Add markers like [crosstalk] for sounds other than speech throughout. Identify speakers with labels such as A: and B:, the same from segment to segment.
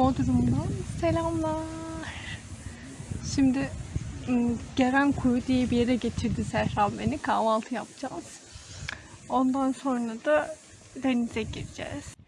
A: Bodrum'dan selamlar. Şimdi ım, Geren Kuyu diye bir yere getirdi Serhan beni. Kahvaltı yapacağız. Ondan sonra da denize gireceğiz.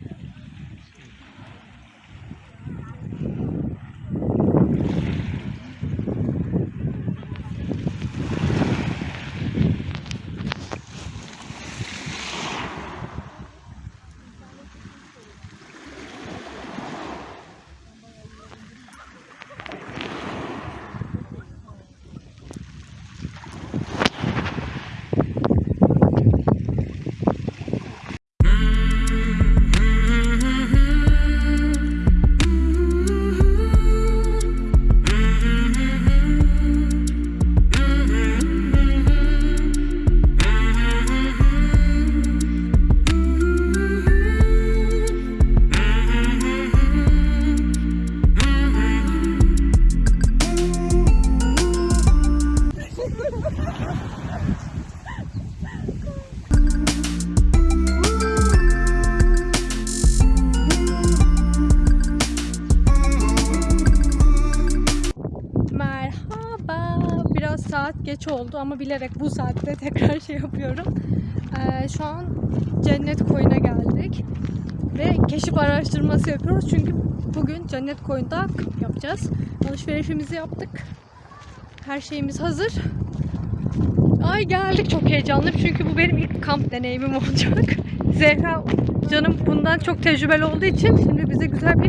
A: Geç oldu ama bilerek bu saatte [laughs] tekrar şey yapıyorum. Ee, şu an Cennet Koyu'na geldik. Ve keşif araştırması yapıyoruz. Çünkü bugün Cennet Koyu'nda yapacağız. Alışverişimizi yaptık. Her şeyimiz hazır. Ay geldik çok heyecanlıyım çünkü bu benim ilk kamp deneyimim [laughs] olacak. Zehra canım bundan çok tecrübeli olduğu için şimdi bize güzel bir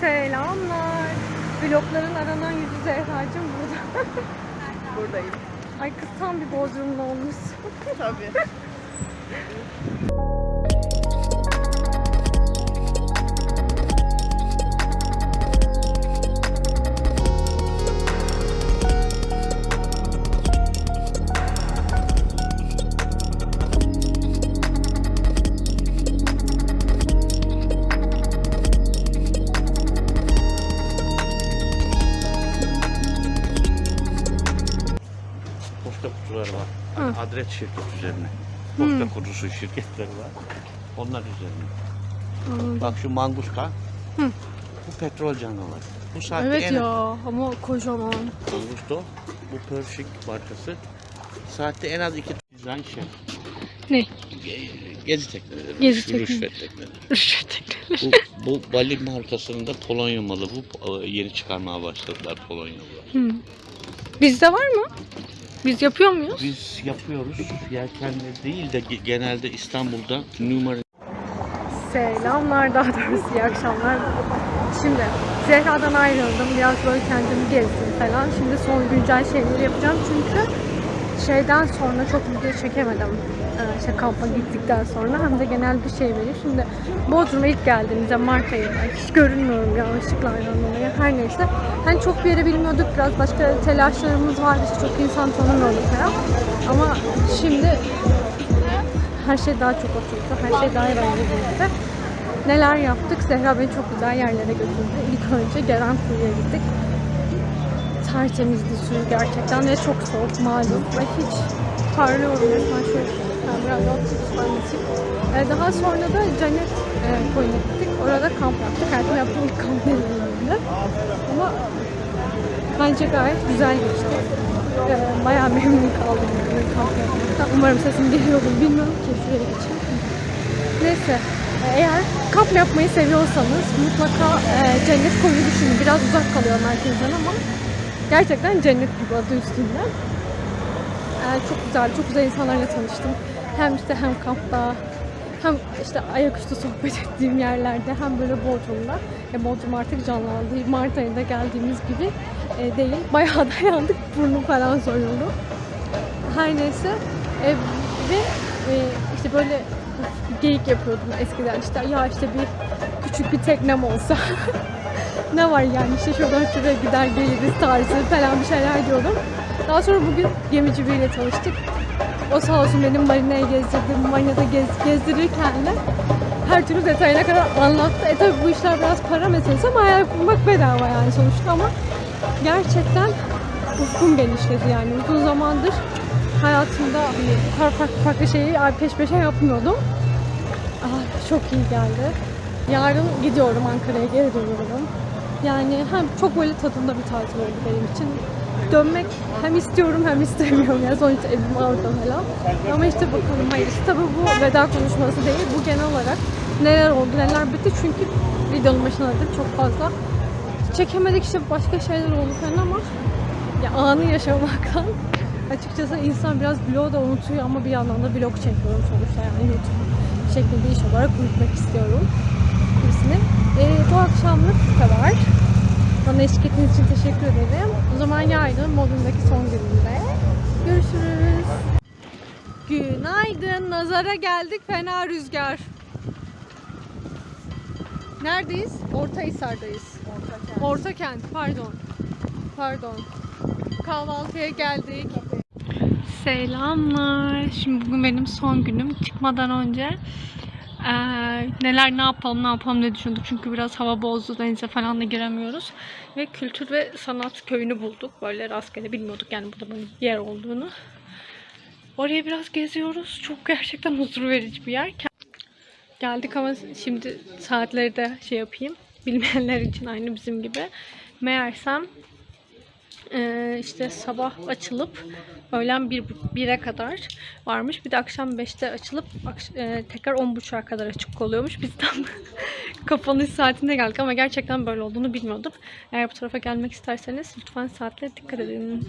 A: Selamlar. Vlogların aranan yüzü Zehra'cığım burada. [laughs]
B: Buradayım.
A: Ay kız tam bir Bodrumlu olmuşsun.
B: Tabii. [laughs]
A: Hı.
C: Adres şirket üzerine. Posta kutusu şirketleri var. Onlar üzerine.
A: Anladım.
C: Bak şu manguska.
A: Hı.
C: Bu petrol canavarı. Bu saatte
A: Evet
C: en
A: ya ama kocaman.
C: Mangusto. Bu Pershing markası. Saatte en az iki dizayn şey.
A: Ne?
C: Ge- Gezi tekneleri.
A: Gezi
C: Rüşvet
A: tekneleri.
C: tekneleri.
A: Rüşvet tekneleri.
C: Bu, bu Bali markasının da Polonya malı. Bu e, yeni çıkarmaya başladılar Polonyalılar.
A: Hı. Bizde var mı? Biz yapıyor muyuz?
C: Biz yapıyoruz. Yelkenli değil de ge- genelde İstanbul'da numara
A: Selamlar daha doğrusu iyi akşamlar. Şimdi Zehra'dan ayrıldım. Biraz böyle kendimi gezdim falan. Şimdi son güncel şeyleri yapacağım çünkü şeyden sonra çok video çekemedim. Ee, kampa gittikten sonra hem de genel bir şey vereyim. Şimdi Bodrum'a ilk geldiğimizde Mart ayında hiç görünmüyorum ya ışıklardan dolayı. Her neyse. Hani çok bir yere bilmiyorduk. Biraz başka telaşlarımız vardı. İşte çok insan tanımıyorduk falan. Ama şimdi her şey daha çok oturdu. Her şey daha eğlenceliydi. Neler yaptık? Zehra beni çok güzel yerlere götürdü. İlk önce Geren Kuyu'ya gittik. Tertemizdi suyu gerçekten ve çok soğuk malum. Ve hiç parlıyorum resmen şöyle. Yani biraz tutmanmışım. Ee, daha sonra da Cennet e, Koyu'na gittik. Orada kamp yaptık. Hayatımda yaptığım ilk kamp deneyimimdi. Ama bence gayet güzel geçti. Ee, bayağı memnun kaldım kamp yapmaktan. Umarım sesim geliyordur bilmiyorum ki şuraya geçeyim. Neyse eğer kamp yapmayı seviyorsanız mutlaka e, cennet koyu düşünün. Biraz uzak kalıyor merkezden ama gerçekten cennet gibi adı üstünde. E, çok güzel, çok güzel insanlarla tanıştım. Hem işte hem kampta hem işte ayaküstü sohbet [laughs] ettiğim yerlerde hem böyle Bodrum'da. E, Bodrum artık canlandı. Mart ayında geldiğimiz gibi e, değil. Bayağı [laughs] da yandık. Burnum falan soyuldu. Her neyse. E, ve e, işte böyle geyik yapıyordum eskiden işte ya işte bir küçük bir teknem olsa [laughs] ne var yani işte şuradan şuraya gider geliriz tarzı falan bir şeyler diyordum. Daha sonra bugün gemici biriyle tanıştık. O sağ olsun benim marinaya gezdirdi. Marinada gez, gezdirirken de her türlü detayına kadar anlattı. E tabi bu işler biraz para meselesi ama hayal kurmak bedava yani sonuçta ama gerçekten ufkum genişledi yani. Uzun zamandır hayatımda hani kadar farklı farklı şeyi peş peşe yapmıyordum. Ah, çok iyi geldi. Yarın gidiyorum Ankara'ya geri dönüyorum. Yani hem çok böyle tadında bir tatil oldu benim için. Dönmek hem istiyorum hem istemiyorum. Yani sonuçta evim orada falan. Ama işte bakalım hayırlısı. Tabii bu veda konuşması değil. Bu genel olarak neler oldu neler bitti. Çünkü videonun başına dedim çok fazla çekemedik işte başka şeyler oldu falan ama ya anı yaşamaktan [laughs] açıkçası insan biraz vlog da unutuyor ama bir yandan da vlog çekiyorum sonuçta yani YouTube şeklinde iş olarak yürütmek istiyorum hepsini. Ee, bu akşamlık bu kadar. Bana eşlik ettiğiniz için teşekkür ederim. O zaman yarın Bodrum'daki son günümde görüşürüz. Günaydın. Nazara geldik. Fena rüzgar. Neredeyiz? Ortahisar'dayız. Orta kent. Pardon. Pardon. Kahvaltıya geldik. Selamlar. Şimdi bugün benim son günüm. Çıkmadan önce eee, neler ne yapalım ne yapalım diye düşündük. Çünkü biraz hava bozdu. Denize falan da giremiyoruz. Ve kültür ve sanat köyünü bulduk. Böyle rastgele bilmiyorduk yani burada böyle yer olduğunu. Oraya biraz geziyoruz. Çok gerçekten huzur verici bir yer. Geldik ama şimdi saatleri de şey yapayım. Bilmeyenler için aynı bizim gibi. Meğersem ee, işte sabah açılıp öğlen bir, 1'e kadar varmış. Bir de akşam 5'te açılıp e, tekrar 10.30'a kadar açık oluyormuş. Biz tam [laughs] kapanış saatinde geldik ama gerçekten böyle olduğunu bilmiyordum. Eğer bu tarafa gelmek isterseniz lütfen saatlere dikkat edin.